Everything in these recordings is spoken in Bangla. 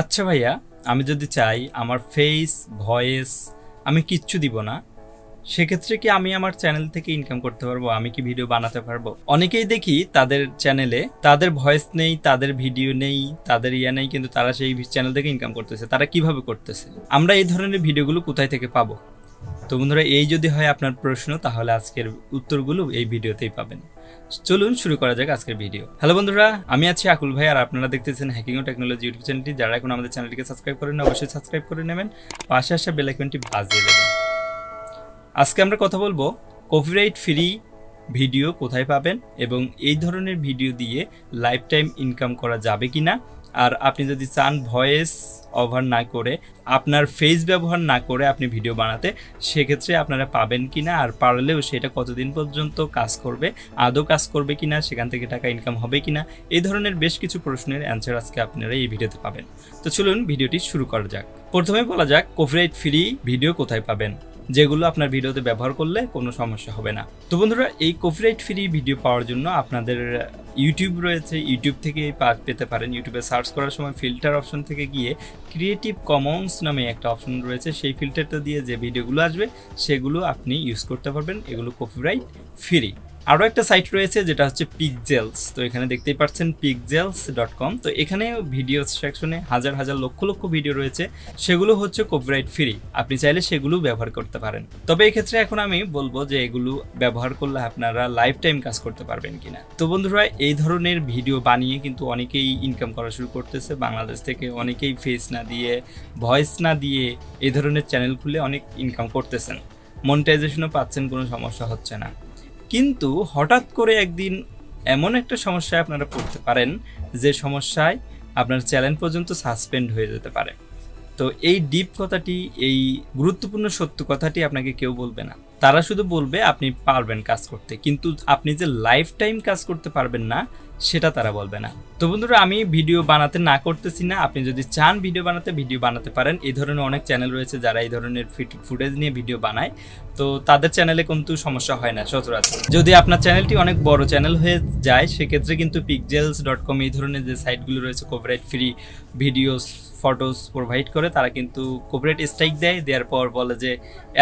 আচ্ছা ভাইয়া, আমি যদি চাই আমার ফেস ভয়েস আমি কিচ্ছু দিব না, সেক্ষেত্রে কি আমি আমার চ্যানেল থেকে ইনকাম করতে পারব? আমি কি ভিডিও বানাতে পারব? অনেকেই দেখি তাদের চ্যানেলে তাদের ভয়েস নেই, তাদের ভিডিও নেই, তাদের ইয়া নেই, কিন্তু তারা সেই চ্যানেল থেকে ইনকাম করতেছে। তারা কীভাবে করতেছে? আমরা এই ধরনের ভিডিওগুলো কোথায় থেকে পাবো? তো বন্ধুরা, এই যদি হয় আপনার প্রশ্ন, তাহলে আজকের উত্তরগুলো এই ভিডিওতেই পাবেন। চলুন শুরু করা যাক আজকের ভিডিও। হ্যালো বন্ধুরা, আমি আছি আকুল ভাই, আর আপনারা দেখতেছেন হ্যাকিং ও টেকনোলজি ইউটিউব চ্যানেলটি। যারা এখন আমাদের চ্যানেলটিকে সাবস্ক্রাইব করেন অবশ্যই সাবস্ক্রাইব করে নেবেন। পাশে আসা বেল আইকনটি বাজিয়ে দেবেন। আজকে আমরা কথা বলব কপিরাইট ফ্রি ভিডিও কোথায় পাবেন এবং এই ধরনের ভিডিও দিয়ে লাইফ টাইম ইনকাম করা যাবে কি না আর আপনি যদি চান ভয়েস ওভার না করে, আপনার ফেস ব্যবহার না করে আপনি ভিডিও বানাতে, সেক্ষেত্রে আপনারা পাবেন কি না আর পারলেও সেটা কতদিন পর্যন্ত কাজ করবে, আদৌ কাজ করবে কি না সেখান থেকে টাকা ইনকাম হবে কি না এই ধরনের বেশ কিছু প্রশ্নের অ্যান্সার আজকে আপনারা এই ভিডিওতে পাবেন। তো চলুন ভিডিওটি শুরু করা যাক। প্রথমে বলা যাক কপিরাইট ফ্রি ভিডিও কোথায় পাবেন? যেগুলো আপনার ভিডিওতে ব্যবহার করলে কোনো সমস্যা হবে না। তো বন্ধুরা, এই কপিরাইট ফ্রি ভিডিও পাওয়ার জন্য আপনাদের ইউটিউব রয়েছে। ইউটিউব থেকে পেতে পারেন। ইউটিউবে সার্চ করার সময় ফিল্টার অপশন থেকে গিয়ে ক্রিয়েটিভ কমন্স নামে একটা অপশন রয়েছে। সেই ফিল্টারটা দিয়ে যে ভিডিওগুলো আসবে, সেগুলো আপনি ইউজ করতে পারবেন। এগুলো কপিরাইট ফ্রি আরও একটা সাইট রয়েছে যেটা হচ্ছে পিকজেলস তো এখানে দেখতেই পাচ্ছেন পিকজেলস ডট কম তো এখানে ভিডিও সেকশনে হাজার হাজার লক্ষ লক্ষ ভিডিও রয়েছে, সেগুলো হচ্ছে কপিরাইট ফ্রি আপনি চাইলে সেগুলো ব্যবহার করতে পারেন। তবে এক্ষেত্রে এখন আমি বলব যে এগুলো ব্যবহার করলে আপনারা লাইফ টাইম কাজ করতে পারবেন কিনা। তো বন্ধুরা, এই ধরনের ভিডিও বানিয়ে কিন্তু অনেকেই ইনকাম করা শুরু করতেছে, বাংলাদেশ থেকে অনেকেই ফেস না দিয়ে ভয়েস না দিয়ে এই ধরনের চ্যানেল খুলে অনেক ইনকাম করতেছেন। মনিটাইজেশনও পাচ্ছেন, কোনো সমস্যা হচ্ছে না। কিন্তু হঠাৎ করে একদিন এমন একটা সমস্যায় আপনারা পড়তে পারেন, যে সমস্যায় আপনার চ্যানেল পর্যন্ত সাসপেন্ড হয়ে যেতে পারে। তো এই ডিপ কথাটি, এই গুরুত্বপূর্ণ সত্য কথাটি আপনাকে কেউ বলবে না। তারা শুধু বলবে আপনি পারবেন কাজ করতে, কিন্তু আপনি যে লাইফ টাইম কাজ করতে পারবেন না, সেটা তারা বলবে না। তো বন্ধুরা, আমি ভিডিও বানাতে না করতেছি না। আপনি যদি চান ভিডিও বানাতে ভিডিও বানাতে পারেন। এই ধরনের অনেক চ্যানেল রয়েছে যারা এই ধরনের ফুটেজ নিয়ে ভিডিও বানায়। তো তাদের চ্যানেলে কিন্তু সমস্যা হয় না, সচরাচর। যদি আপনার চ্যানেলটি অনেক বড় চ্যানেল হয়ে যায়, সেক্ষেত্রে কিন্তু পিকজেলস ডট কম এই ধরনের যে সাইটগুলো রয়েছে copyright free videos photos provide করে, তারা কিন্তু কপিরাইট স্ট্রাইক দেয়। দেওয়ার পর বলে যে,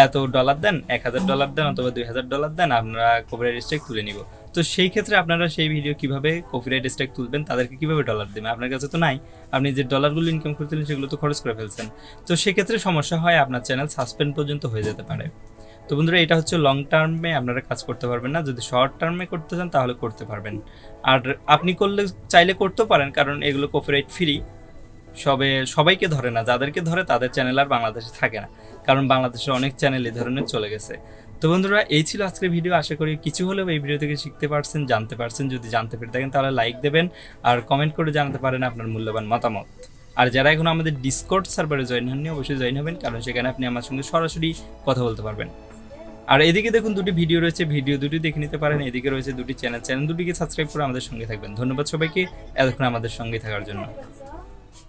এত ডলার দেন, এক হাজার ডলার দেন অথবা দুই হাজার ডলার দেন আমরা কপিরাইট স্ট্রাইক তুলে নিব। তো সেই ক্ষেত্রে আপনারা সেই ভিডিও কীভাবে কপিরাইট স্ট্রাইক তুলবেন, তাদেরকে কীভাবে ডলার দেবেন? আপনার কাছে তো নাই। আপনি যে ডলারগুলো ইনকাম করতেলেন সেগুলো তো খরচ করে ফেলছেন। তো সেক্ষেত্রে সমস্যা হয় আপনার চ্যানেল সাসপেন্ড পর্যন্ত হয়ে যেতে পারে। তো বন্ধুরা, এটা হচ্ছে লং টার্মে আপনারা কাজ করতে পারবেন না। যদি শর্ট টার্মে করতে চান, তাহলে করতে পারবেন। আর আপনি করলে, চাইলে করতেও পারেন, কারণ এগুলো কপিরাইট ফ্রি সবে সবাইকে ধরে না, যাদেরকে ধরে তাদের চ্যানেল আর বাংলাদেশে থাকে না। কারণ বাংলাদেশের অনেক চ্যানেল এই ধরনের চলে গেছে। তো বন্ধুরা, এই ছিল আজকের ভিডিও আশা করি কিছু হলেও এই ভিডিও থেকে শিখতে পারছেন, জানতে পারছেন। যদি জানতে পেরে থাকেন, তাহলে লাইক দেবেন আর কমেন্ট করে জানাতে পারেন আপনার মূল্যবান মতামত। আর যারা এখন আমাদের ডিসকর্ড সার্ভারে জয়েন হননি, অবশ্যই জয়েন হবেন, কারণ সেখানে আপনি আমার সঙ্গে সরাসরি কথা বলতে পারবেন। আর এদিকে দেখুন, দুটি ভিডিও রয়েছে ভিডিও দুটি দেখে নিতে পারেন। এদিকে রয়েছে দুটি চ্যানেল চ্যানেল দুটিকে সাবস্ক্রাইব করে আমাদের সঙ্গে থাকবেন। ধন্যবাদ সবাইকে, এতক্ষণ আমাদের সঙ্গে থাকার জন্য।